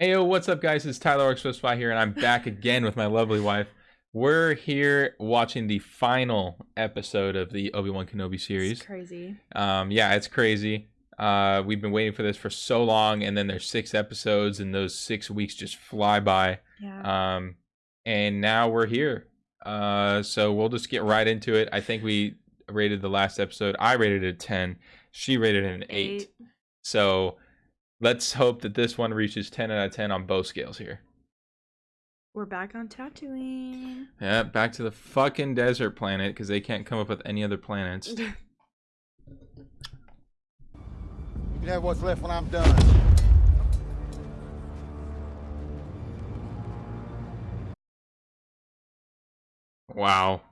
Hey, yo, what's up, guys? It's Tyler Orcs Spy here, and I'm back again with my lovely wife. We're here watching the final episode of the Obi Wan Kenobi series. It's crazy. Um, yeah, it's crazy. Uh, we've been waiting for this for so long, and then there's six episodes, and those six weeks just fly by. Yeah. Um, and now we're here. Uh, so we'll just get right into it. I think we rated the last episode. I rated it a 10. She rated it an 8. Eight. So let's hope that this one reaches 10 out of 10 on both scales here. We're back on Tatooine. Yeah, back to the fucking desert planet because they can't come up with any other planets. You can have what's left when I'm done. Wow.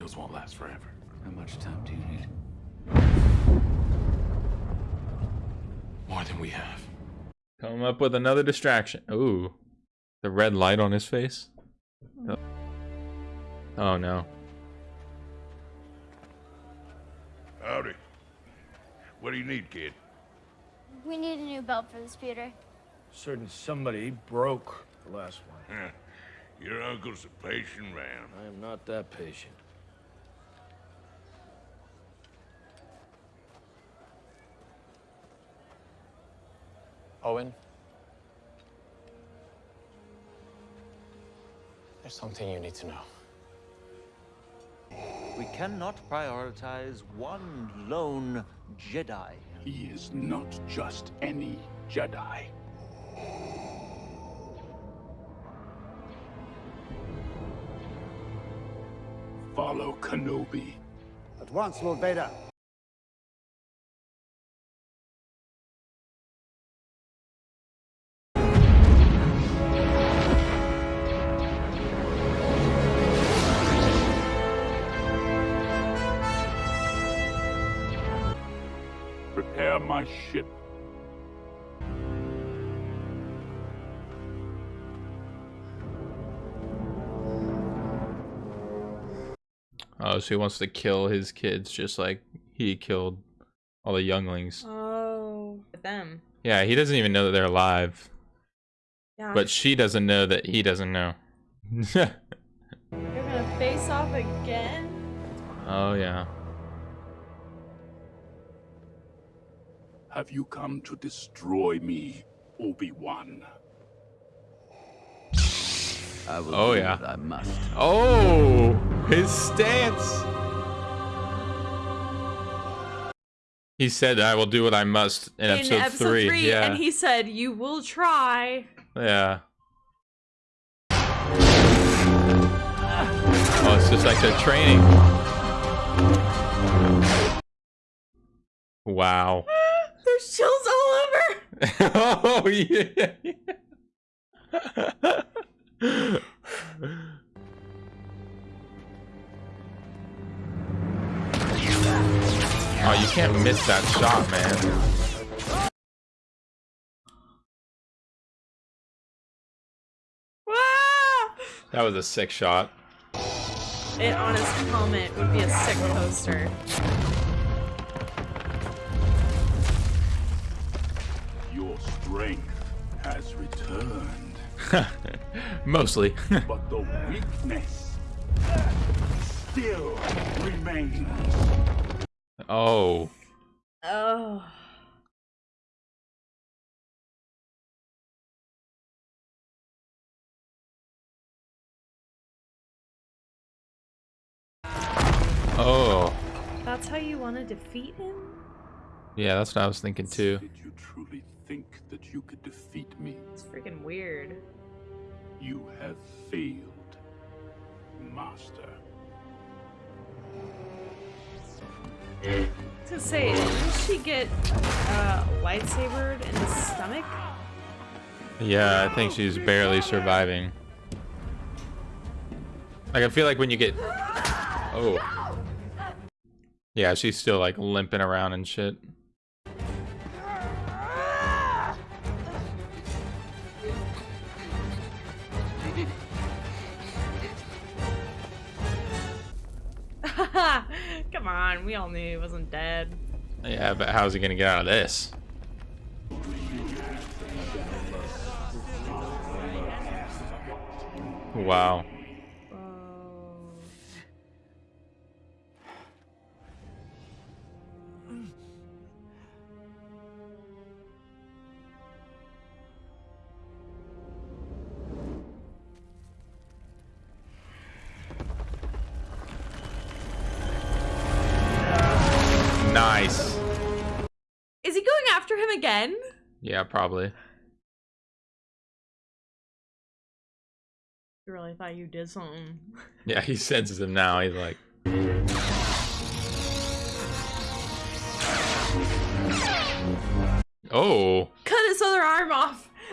Those won't last forever. How much time do you need? More than we have. Come up with another distraction. Ooh. The red light on his face. Oh, oh no. Howdy. What do you need, kid? We need a new belt for the speeder. Certain somebody broke the last one. Huh. Your uncle's a patient man. I am not that patient. Owen? There's something you need to know. We cannot prioritize one lone Jedi. He is not just any Jedi. Follow Kenobi. At once, Lord Vader. Prepare my ship. Oh, so he wants to kill his kids just like he killed all the younglings. Oh, them. Yeah, he doesn't even know that they're alive. Yeah. But she doesn't know that he doesn't know. you're gonna face off again. oh yeah. Have you come to destroy me, Obi-Wan? I will Oh, yeah. I must. Oh, his stance. He said, "I will do what I must" in, episode, three. Yeah, and he said, "You will try." yeah. Oh, it's just like they're training. Wow. There's chills all over. oh yeah. oh, you can't miss that shot, man. That was a sick shot. It on his helmet would be a sick poster. Your strength has returned, Mostly. but the weakness still remains. oh. Oh. Oh. That's how you want to defeat him? Yeah, that's what I was thinking too. Did you truly think that you could defeat me? It's freaking weird. You have failed, Master. I was gonna say, didn't she get uh, lightsabered in the stomach? Yeah, I think she's barely surviving. Like I feel like when you get Oh. Yeah, she's still like limping around and shit. Come on, we all knew he wasn't dead. Yeah, but how's he gonna get out of this? Wow. Nice. Is he going after him again? Yeah, probably. You really thought you did something. Yeah, he senses him now. He's like, oh. Cut his other arm off.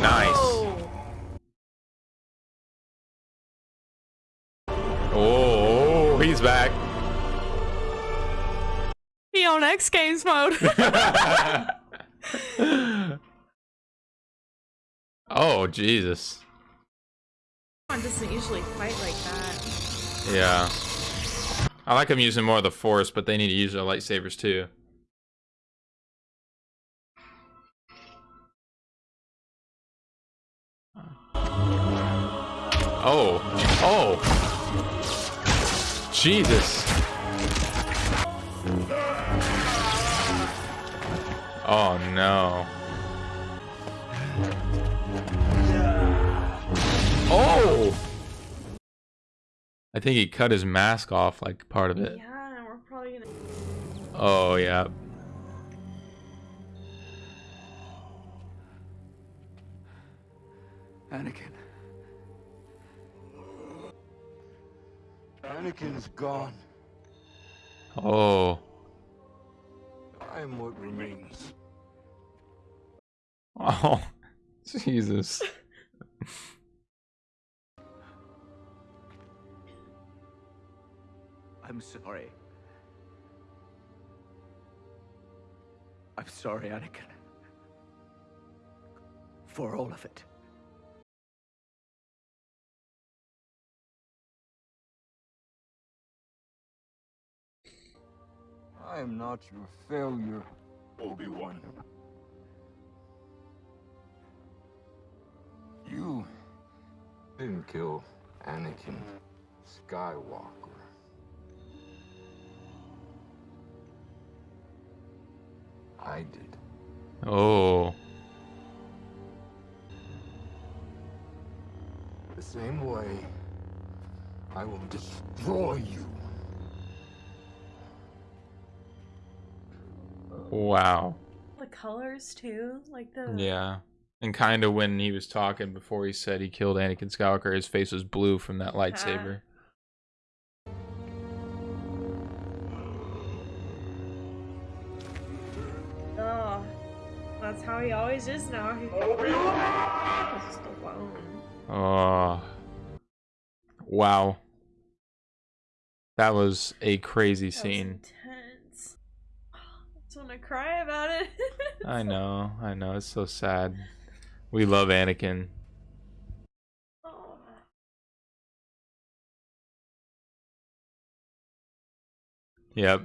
nice. Back. He on X Games mode. oh, Jesus. One doesn't usually fight like that. Yeah. I like him using more of the force, but they need to use their lightsabers too. Oh. Oh. Jesus. Oh no. Oh! I think he cut his mask off, like part of it. Yeah, we're probably gonna. Oh, yeah. Anakin. Anakin's gone. Oh. I am what remains. Oh. Jesus. I'm sorry. I'm sorry, Anakin. For all of it. I am not your failure, Obi-Wan. You didn't kill Anakin Skywalker. I did. Oh. The same way I will destroy you. Wow. The colors too, like the. Yeah. And kind of when he was talking before he said he killed Anakin Skywalker, his face was blue from that lightsaber. Oh, that's how he always is now. He's just alone. Oh. Wow. That was a crazy That scene. Just want to cry about it. I know. I know. It's so sad. We love Anakin. Oh. Yep.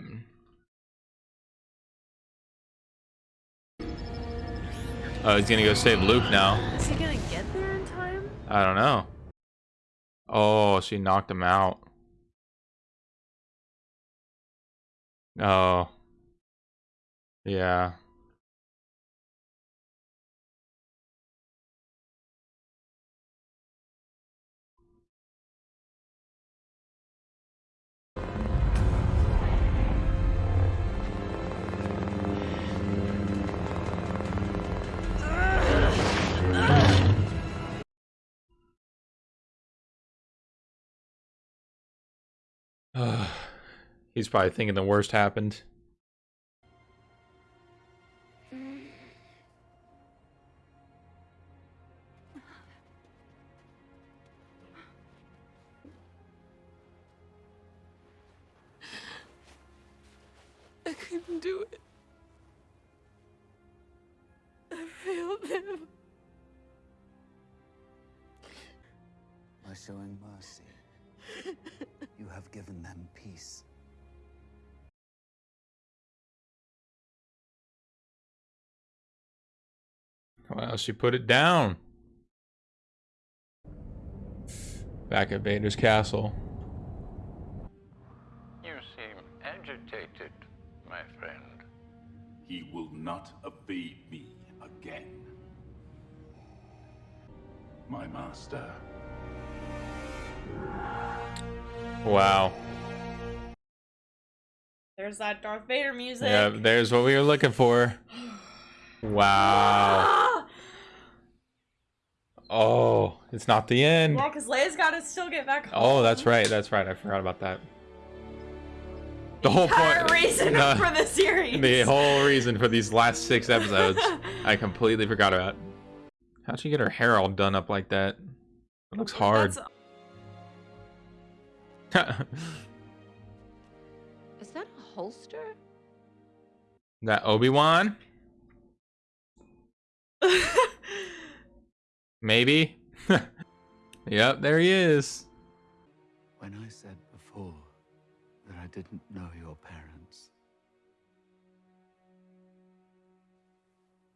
Oh, he's gonna go save Luke now. Is he gonna get there in time? I don't know. Oh, she knocked him out. Oh. Yeah. He's probably thinking the worst happened. Couldn't do it. I failed him. By showing mercy, you have given them peace. Wow, she put it down. Back at Vader's castle. He will not evade me again. My master. Wow. There's that Darth Vader music. Yeah, there's what we were looking for. Wow. Oh, it's not the end. Yeah, because Leia's got to still get back home. Oh, that's right. That's right. I forgot about that. The whole Entire point. reason No, for the series. The whole reason for these last six episodes, I completely forgot about. How'd she get her hair all done up like that? It looks hard. Is that a holster? that Obi Wan? Maybe. yep, there he is. When I said before that I didn't know your parents,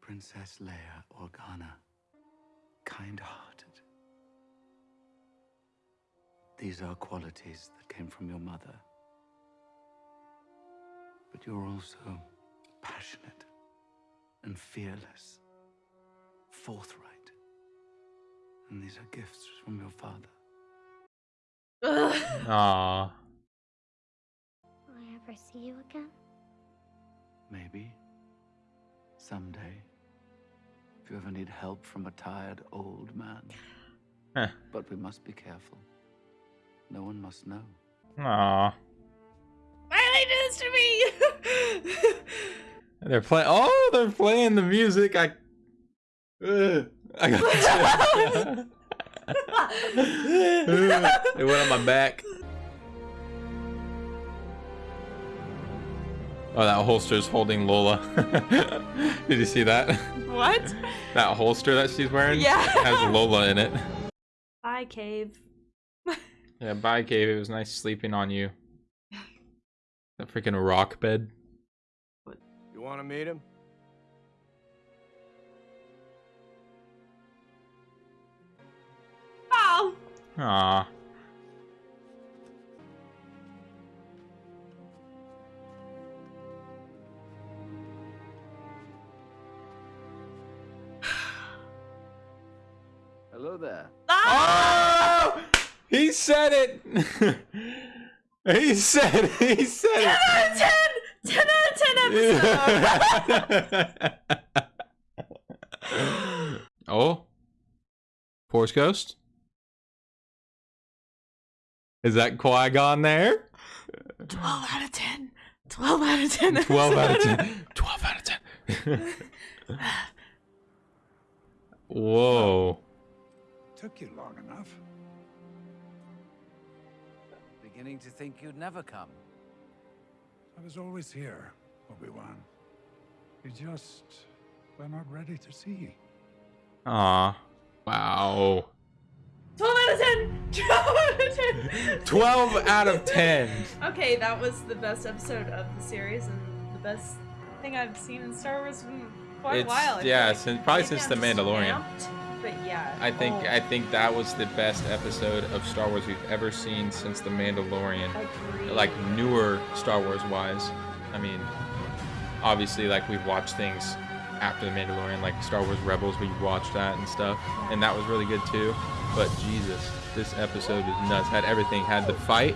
Princess Leia Organa, kind hearted. These are qualities that came from your mother. But you're also passionate and fearless, forthright. And these are gifts from your father. Aww. Will I ever see you again? Maybe. Someday. If you ever need help from a tired old man. Huh. But we must be careful. No one must know. Aww. Why did they do this to me? They're playing. Oh, they're playing the music. I. Ugh. I got. it went on my back. Oh, that holster's holding Lola. Did you see that? what? That holster that she's wearing Yeah. has Lola in it. Bye, cave. Yeah, bye, Cave. It was nice sleeping on you. That freaking rock bed. You want to meet him? Oh. Aw. Hello there. Oh! He said it! he said it! He said 10 out of 10! 10 out of 10 episode! oh? Force Ghost? Is that Qui Gon there? 12 out of 10. 12 out of 10. 12 out of 10. 12 out of 10. Whoa. Took you long enough. Beginning to think you'd never come. I was always here, Obi-Wan. You just were not ready to see. Aw. Wow. 12 out of 10! 12 out of 10! 12 out of 10. Okay, that was the best episode of the series and the best thing I've seen in Star Wars in quite It's- a while. I yeah, like. since- probably Maybe since I'm The Mandalorian. amped, but yeah. I think oh, I think that was the best episode of Star Wars we've ever seen since The Mandalorian. Agreed. Like newer Star Wars wise. I mean, obviously like we've watched things after The Mandalorian, like Star Wars Rebels, we watched that and stuff, and that was really good too. But Jesus, this episode was nuts. Had everything. Had the fight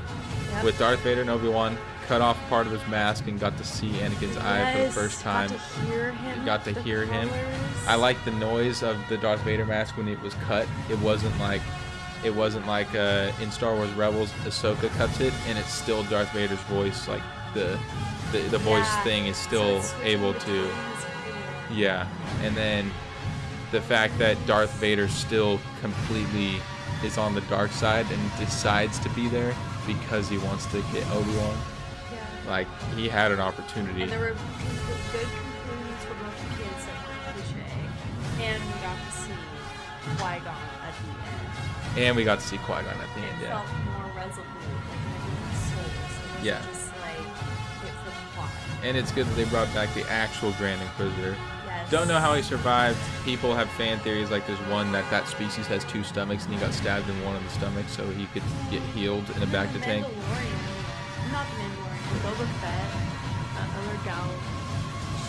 Yep. with Darth Vader and Obi Wan. Cut off part of his mask and got to see Anakin's eye for the Yes, first got time. to hear him, got to hear him. I like the noise of the Darth Vader mask when it was cut. It wasn't like it wasn't like uh, in Star Wars Rebels, Ahsoka cuts it and it's still Darth Vader's voice. Like the the, the voice Yeah, thing is still switching able to yeah. And then the fact that Darth Vader still completely is on the dark side and decides to be there because he wants to get Obi Wan. Yeah. Like he had an opportunity. And there were good conclusions for both the kids like cliche, and we got to see Qui Gon at the end. And we got to see Qui Gon at the It end. Yeah. felt more resolute, like souls. Yeah. just like it plot. And it's good that they brought back the actual Grand Inquisitor. Don't know how he survived. People have fan theories like there's one that that species has two stomachs and he got stabbed in one of the stomachs so he could get healed in a bacta tank. Not the Mandalorian, Boba Fett, uh, that other gal,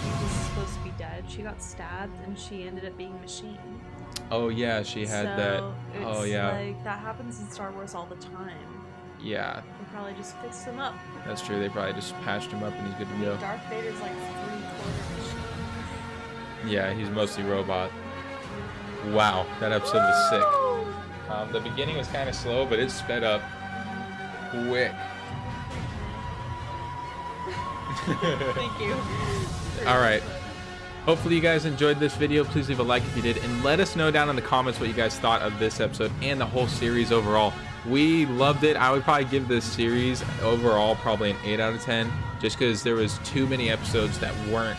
she was supposed to be dead. She got stabbed and she ended up being machine. Oh yeah, she had that. So Oh yeah, like that happens in Star Wars all the time. yeah, They probably just fixed him up. that's true. They probably just patched him up and he's good to go. Darth Vader's like three quarter machine. Yeah, he's mostly robot. Wow, that episode was sick. Um, the beginning was kind of slow, but it sped up quick. Thank you. All right. Hopefully you guys enjoyed this video. Please leave a like if you did, and let us know down in the comments what you guys thought of this episode and the whole series overall. We loved it. I would probably give this series overall probably an 8 out of 10, just because there was too many episodes that weren't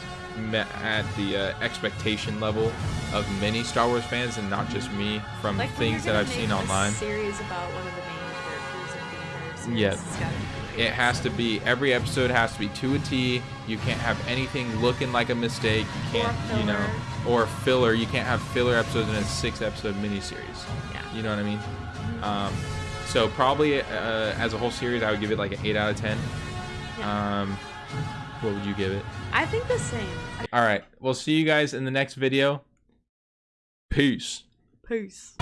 at the uh, expectation level of many Star Wars fans, and not just me from Like things that I've seen online. Series about one of the main characters of the. Yeah. It's gotta be It has to be every episode has to be to a T. You can't have anything looking like a mistake. You can't, you know, or filler. You can't have filler episodes in a six episode miniseries. Yeah. You know what I mean? Um, so probably uh, as a whole series, I would give it like an eight out of ten. Yeah. Um, what would you give it? I think the same. All right, we'll see you guys in the next video. Peace. Peace.